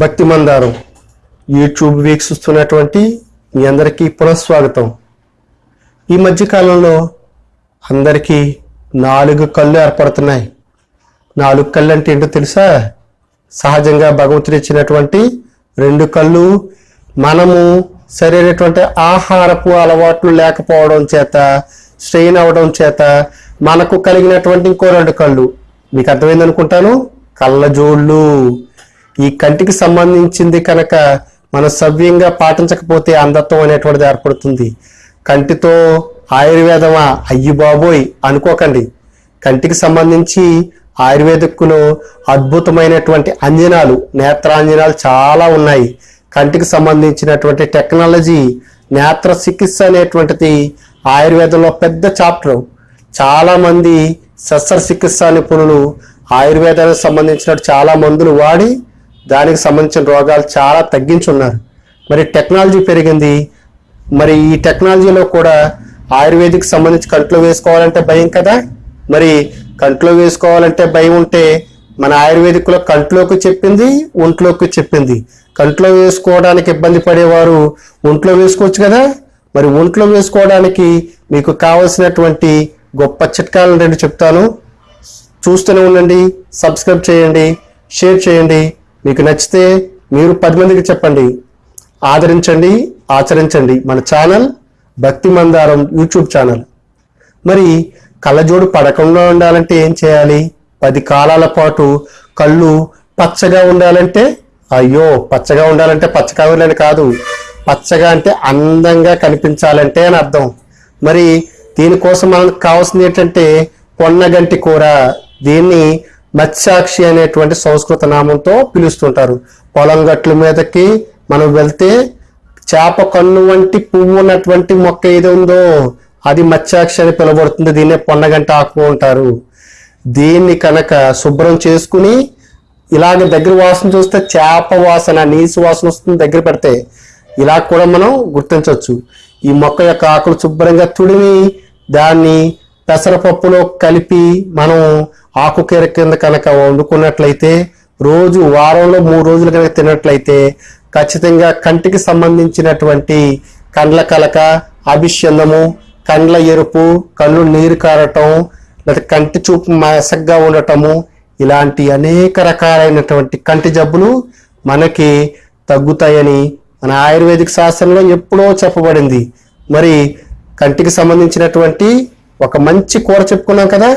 భక్తి మందారం. యూట్యూబ్ వీక్షిస్తున్నటువంటి మీ అందరికీ పునఃస్వాగతం. ఈ మధ్యకాలంలో అందరికీ నాలుగు కళ్ళు ఏర్పడుతున్నాయి. నాలుగు కళ్ళు అంటే ఏంటో తెలుసా? సహజంగా భగవంతుడు ఇచ్చినటువంటి రెండు కళ్ళు మనము సరైనటువంటి ఆహారపు అలవాట్లు లేకపోవడం చేత స్ట్రెయిన్ అవడం చేత మనకు కలిగినటువంటి ఇంకో రెండు కళ్ళు. మీకు అర్థమైంది అనుకుంటాను కళ్ళజోళ్ళు. ఈ కంటికి సంబంధించింది కనుక మనం సవ్యంగా పాటించకపోతే అంధత్వం అనేటువంటిది ఏర్పడుతుంది. కంటితో ఆయుర్వేదమా? అయ్యి బాబోయ్ అనుకోకండి. కంటికి సంబంధించి ఆయుర్వేదకును అద్భుతమైనటువంటి అంజనాలు నేత్రాంజనాలు చాలా ఉన్నాయి. కంటికి సంబంధించినటువంటి టెక్నాలజీ నేత్ర చికిత్స అనేటువంటిది ఆయుర్వేదంలో పెద్ద చాప్టర్. చాలామంది శస్త్రచికిత్స శస్త్ర నిపుణులు ఆయుర్వేదానికి సంబంధించిన చాలా మందులు వాడి దానికి సంబంధించిన రోగాలు చాలా తగ్గించున్నారు. మరి టెక్నాలజీ పెరిగింది. మరి ఈ టెక్నాలజీలో కూడా ఆయుర్వేదిక్ సంబంధించి కంట్లో వేసుకోవాలంటే భయం కదా? మరి కంట్లో వేసుకోవాలంటే భయం ఉంటే మన ఆయుర్వేదిక్లో కంట్లోకి చెప్పింది ఒంట్లోకి చెప్పింది. కంట్లో వేసుకోవడానికి ఇబ్బంది పడేవారు ఒంట్లో వేసుకోవచ్చు కదా? మరి ఒంట్లో వేసుకోవడానికి మీకు కావలసినటువంటి గొప్ప చిట్కాలను రెండు చెప్తాను. చూస్తూనే ఉండండి సబ్స్క్రైబ్ చేయండి షేర్ చేయండి. మీకు నచ్చితే మీరు పది మందికి చెప్పండి. ఆదరించండి ఆచరించండి మన ఛానల్ భక్తి మందారం యూట్యూబ్ ఛానల్. మరి కళ్ళజోడు పడకుండా ఉండాలంటే ఏం చేయాలి? పది కాలాల పాటు కళ్ళు పచ్చగా ఉండాలంటే అయ్యో పచ్చగా ఉండాలంటే పచ్చకాయలని కాదు. పచ్చగా అంటే అందంగా కనిపించాలంటే అని అర్థం. మరి దీనికోసం మనకు కావాల్సింది ఏంటంటే పొన్నగంటి కూర. దీన్ని మత్స్యాక్షి అనేటువంటి సంస్కృత నామంతో పిలుస్తుంటారు. పొలం గట్ల మీదకి మనం వెళ్తే చేప కన్ను వంటి పువ్వు ఉన్నటువంటి మొక్క ఏది ఉందో అది మత్స్యాక్షి అని పిలువబడుతుంది. దీన్నే పొన్నగంట ఆకు అంటారు. దీన్ని కనుక శుభ్రం చేసుకుని ఇలాగ దగ్గర వాసన చూస్తే చేప వాసన నీసు వాసన వస్తుంది దగ్గర పెడితే ఇలా కూడా మనం గుర్తించవచ్చు. ఈ మొక్క యొక్క ఆకులు శుభ్రంగా తుడిమి దాన్ని పెసరపప్పులో కలిపి మనం ఆకుకీర కింద కనుక వండుకున్నట్లయితే రోజు వారంలో మూడు రోజులు కనుక తిన్నట్లయితే ఖచ్చితంగా కంటికి సంబంధించినటువంటి కండ్ల కలక అభిషందము కండ్ల ఎరుపు కళ్ళు నీరు కారటం లేదా కంటి చూపు మసగ్గా ఉండటము ఇలాంటి అనేక రకాలైనటువంటి కంటి జబ్బులు మనకి తగ్గుతాయని మన ఆయుర్వేదిక శాస్త్రంలో ఎప్పుడో చెప్పబడింది. మరి కంటికి సంబంధించినటువంటి ఒక మంచి కూర చెప్పుకున్నాం కదా?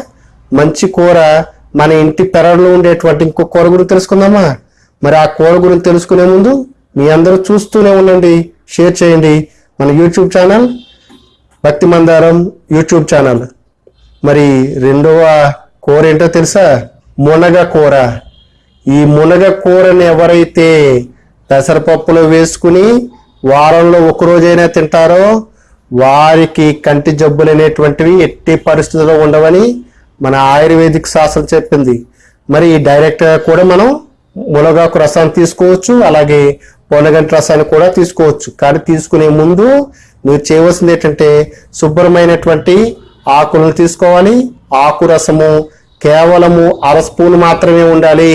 మంచి కూర మన ఇంటి పెరడులో ఉండేటువంటి ఇంకో కూర గురించి తెలుసుకుందామా? మరి ఆ కూర గురించి తెలుసుకునే ముందు మీ అందరూ చూస్తూనే ఉండండి షేర్ చేయండి మన యూట్యూబ్ ఛానల్ భక్తి మందారం యూట్యూబ్ ఛానల్. మరి రెండవ కూర ఏంటో తెలుసా? మునగ కూర. ఈ మునగ కూరని ఎవరైతే పెసరపప్పులో వేసుకుని వారంలో ఒకరోజైనా తింటారో వారికి కంటి జబ్బులు అనేటువంటివి ఎట్టి పరిస్థితుల్లో ఉండవని మన ఆయుర్వేదిక్ శాస్త్రం చెప్పింది. మరి డైరెక్ట్గా కూడా మనం మునగాకు రసాన్ని తీసుకోవచ్చు అలాగే పొనగంటి రసాన్ని కూడా తీసుకోవచ్చు. కానీ తీసుకునే ముందు మీరు చేయవలసింది ఏంటంటే శుభ్రమైనటువంటి ఆకులను తీసుకోవాలి. ఆకు రసము కేవలము అర స్పూన్ మాత్రమే ఉండాలి.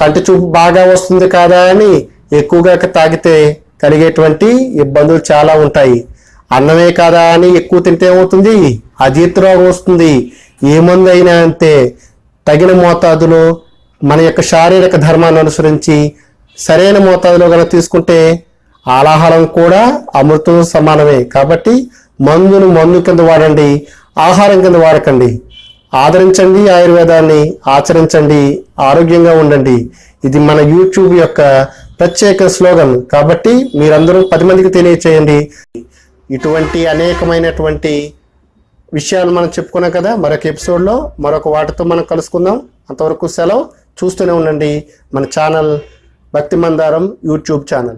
కంటి చూపు బాగా వస్తుంది కాదా అని ఎక్కువగా తాగితే కలిగేటువంటి ఇబ్బందులు చాలా ఉంటాయి. అన్నమే కాదా అని ఎక్కువ తింటే ఏమవుతుంది? అజీర్తి రోగం వస్తుంది. ఏ మందు అయినా అంతే. తగిన మోతాదులో మన యొక్క శారీరక ధర్మాన్ని అనుసరించి సరైన మోతాదులో కనుక తీసుకుంటే ఆలాహారం కూడా అమృతం సమానమే. కాబట్టి మందును మందు కింద వాడండి ఆహారం కింద వాడకండి. ఆదరించండి ఆయుర్వేదాన్ని ఆచరించండి ఆరోగ్యంగా ఉండండి. ఇది మన యూట్యూబ్ యొక్క ప్రత్యేక స్లోగన్. కాబట్టి మీరందరూ పది మందికి తెలియచేయండి. ఇటువంటి అనేకమైనటువంటి విషయాలు మనం చెప్పుకున్నాం కదా మరొక ఎపిసోడ్లో మరొక వాటితో మనం కలుసుకుందాం. అంతవరకు సెలవు. చూస్తూనే ఉండండి మన ఛానల్ భక్తి మందారం యూట్యూబ్ ఛానల్.